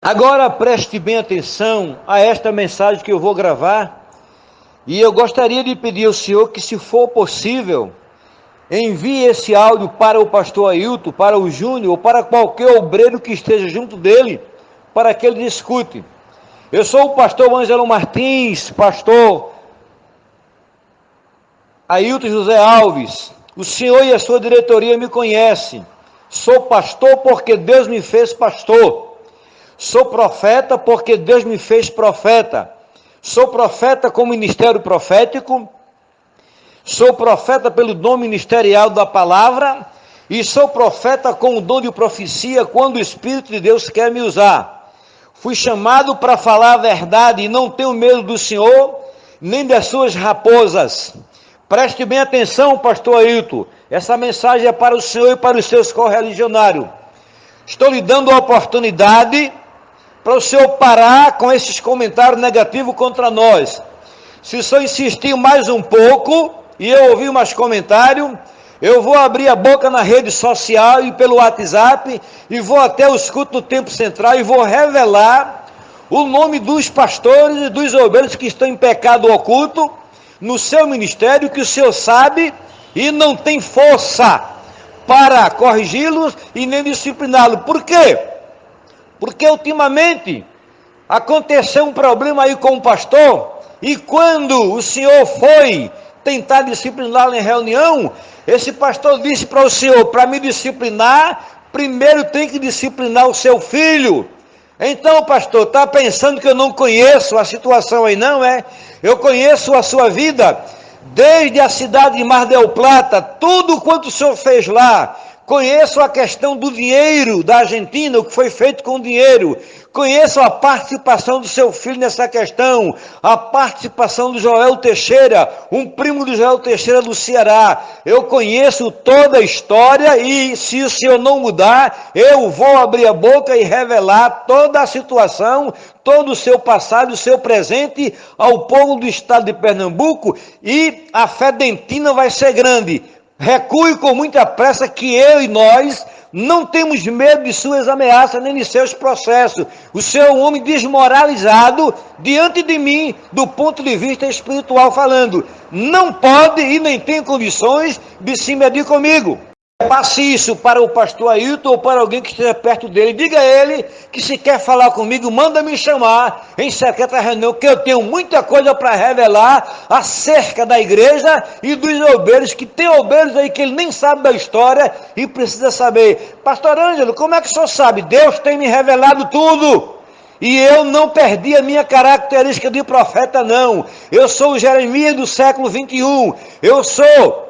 Agora preste bem atenção a esta mensagem que eu vou gravar. E eu gostaria de pedir ao senhor que, se for possível, envie esse áudio para o pastor Ailton, para o Júnior ou para qualquer obreiro que esteja junto dele, para que ele discute. Eu sou o pastor Ângelo Martins, pastor Ailton José Alves. O senhor e a sua diretoria me conhecem. Sou pastor porque Deus me fez pastor. Sou profeta porque Deus me fez profeta. Sou profeta com ministério profético. Sou profeta pelo dom ministerial da palavra. E sou profeta com o dom de profecia quando o Espírito de Deus quer me usar. Fui chamado para falar a verdade e não tenho medo do Senhor, nem das suas raposas. Preste bem atenção, pastor Ailton. Essa mensagem é para o Senhor e para os seus correligionários. Estou lhe dando a oportunidade para o senhor parar com esses comentários negativos contra nós. Se o senhor insistir mais um pouco e eu ouvir mais comentários, eu vou abrir a boca na rede social e pelo WhatsApp e vou até os cultos do Tempo Central e vou revelar o nome dos pastores e dos obreiros que estão em pecado oculto no seu ministério, que o senhor sabe e não tem força para corrigi-los e nem discipliná-los. Por quê? Porque ultimamente aconteceu um problema aí com o pastor, e quando o senhor foi tentar discipliná-lo em reunião, esse pastor disse para o senhor: para me disciplinar, primeiro tem que disciplinar o seu filho. Então, pastor, está pensando que eu não conheço a situação aí, não é? Eu conheço a sua vida, desde a cidade de Mar del Plata, tudo quanto o senhor fez lá, Conheço a questão do dinheiro da Argentina, o que foi feito com o dinheiro. Conheço a participação do seu filho nessa questão, a participação do Joel Teixeira, um primo do Joel Teixeira do Ceará. Eu conheço toda a história e se o senhor não mudar, eu vou abrir a boca e revelar toda a situação, todo o seu passado, o seu presente ao povo do estado de Pernambuco e a fé dentina vai ser grande Recue com muita pressa que eu e nós não temos medo de suas ameaças nem de seus processos. O seu é um homem desmoralizado diante de mim, do ponto de vista espiritual falando. Não pode e nem tem condições de se medir comigo. Passe isso para o pastor Ailton ou para alguém que esteja perto dele. Diga a ele que se quer falar comigo, manda me chamar em secreta reunião, que eu tenho muita coisa para revelar acerca da igreja e dos obreiros, que tem obreiros aí que ele nem sabe da história e precisa saber. Pastor Ângelo, como é que o senhor sabe? Deus tem me revelado tudo. E eu não perdi a minha característica de profeta, não. Eu sou o Jeremias do século 21. Eu sou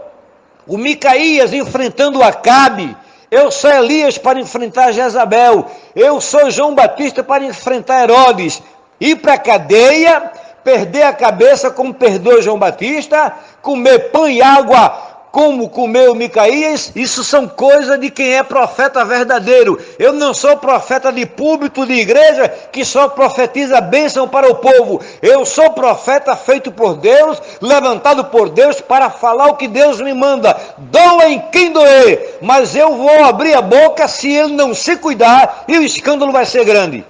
o Micaías enfrentando Acabe, eu sou Elias para enfrentar Jezabel, eu sou João Batista para enfrentar Herodes, ir para a cadeia, perder a cabeça como perdoa João Batista, comer pão e água como comeu Micaías, isso são coisas de quem é profeta verdadeiro. Eu não sou profeta de público de igreja que só profetiza bênção para o povo. Eu sou profeta feito por Deus, levantado por Deus para falar o que Deus me manda. Doa em quem doer, mas eu vou abrir a boca se ele não se cuidar e o escândalo vai ser grande.